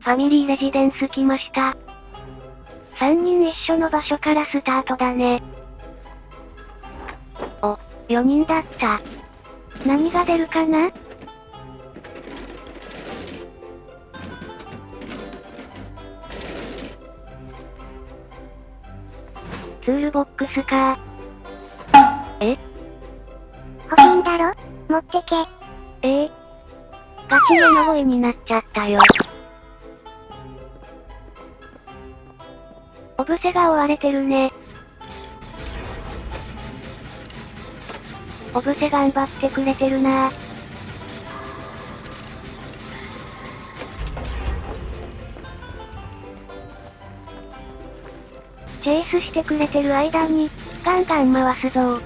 ファミリーレジデンス来ました。3人一緒の場所からスタートだね。お、4人だった。何が出るかな？ツールボックスかえ？欲しいんだろ？持ってけ。え？えガチの声になっちゃったよ。ブセが追われてるね。オブセ頑張ってくれてるなぁチェイスしてくれてる間に、ガンガン回すぞ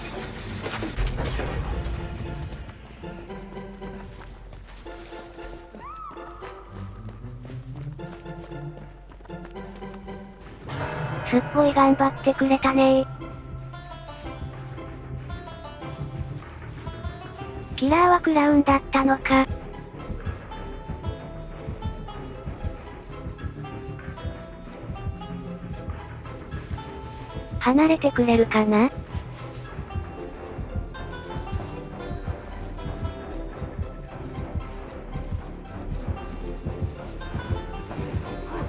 すっごい頑張ってくれたね。キラーはクラウンだったのか。離れてくれるかな？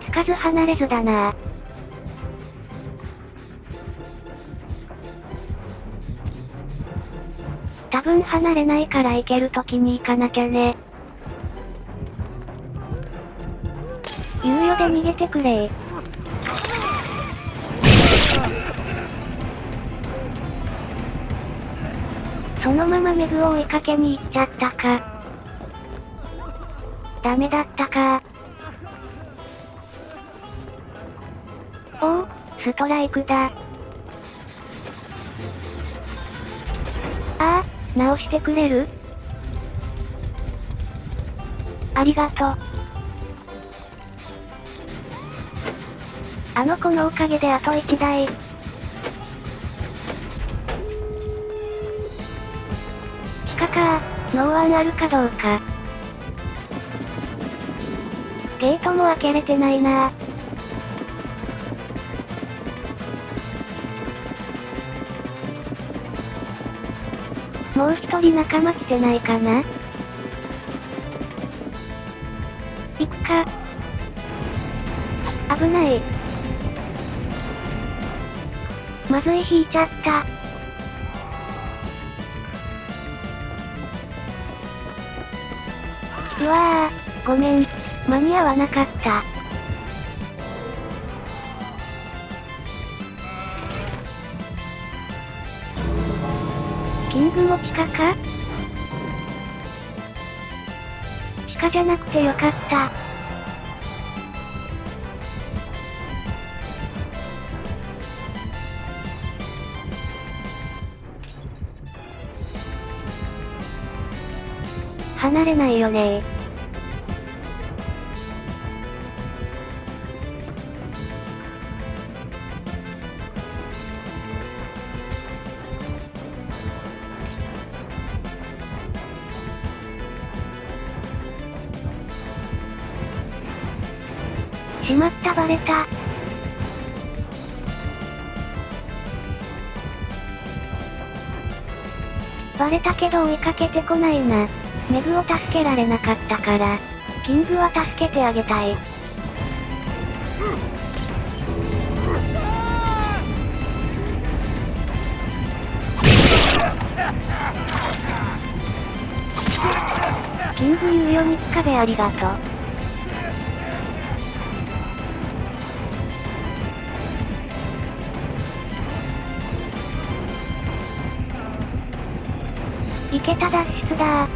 つかず離れずだな。分離れないから行ける時に行かなきゃね。猶予で逃げてくれそのままメグを追いかけに行っちゃったか。ダメだったか。おお、ストライクだ。直してくれる？ありがとう。あの子のおかげであと1台。地下かノーワンあるかどうか。ゲートも開けれてないなもう一人仲間来てないかな？行くか。危ない。まずい引いちゃった。うわぁ、ごめん。間に合わなかった。キングも地下か？地下じゃなくてよかった。離れないよねしまったバレた。バレたけど追いかけてこないな。メグを助けられなかったから、キングは助けてあげたい。キング猶予につかべありがとう。いけた脱出だ